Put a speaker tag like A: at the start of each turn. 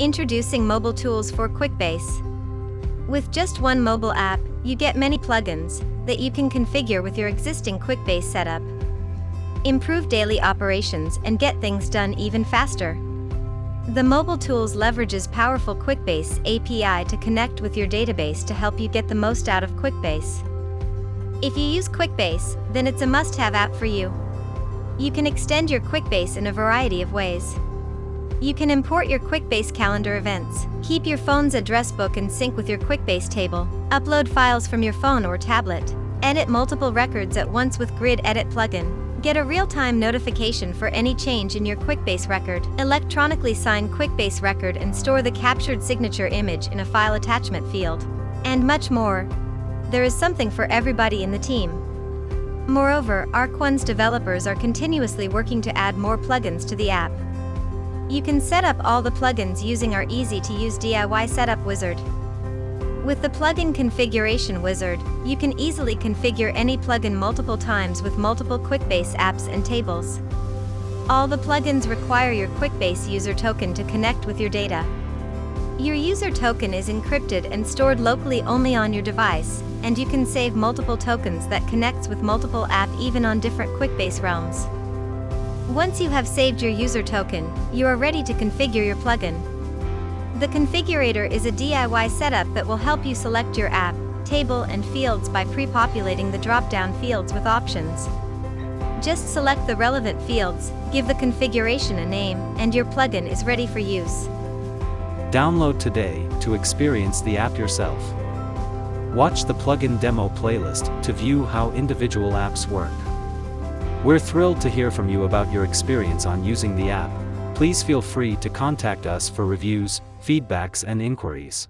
A: Introducing mobile tools for QuickBase. With just one mobile app, you get many plugins that you can configure with your existing QuickBase setup. Improve daily operations and get things done even faster. The mobile tools leverages powerful QuickBase API to connect with your database to help you get the most out of QuickBase. If you use QuickBase, then it's a must-have app for you. You can extend your QuickBase in a variety of ways. You can import your QuickBase calendar events, keep your phone's address book in sync with your QuickBase table, upload files from your phone or tablet, edit multiple records at once with Grid Edit plugin, Get a real-time notification for any change in your QuickBase record, electronically sign QuickBase record and store the captured signature image in a file attachment field, and much more. There is something for everybody in the team. Moreover, ARC1's developers are continuously working to add more plugins to the app. You can set up all the plugins using our easy-to-use DIY setup wizard. With the plugin configuration wizard, you can easily configure any plugin multiple times with multiple QuickBase apps and tables. All the plugins require your QuickBase user token to connect with your data. Your user token is encrypted and stored locally only on your device, and you can save multiple tokens that connects with multiple app even on different QuickBase realms. Once you have saved your user token, you are ready to configure your plugin. The configurator is a DIY setup that will help you select your app, table and fields by pre-populating the drop-down fields with options. Just select the relevant fields, give the configuration a name, and your plugin is ready for use.
B: Download today to experience the app yourself. Watch the plugin demo playlist to view how individual apps work. We're thrilled to hear from you about your experience on using the app. Please feel free to contact us for reviews, feedbacks and inquiries.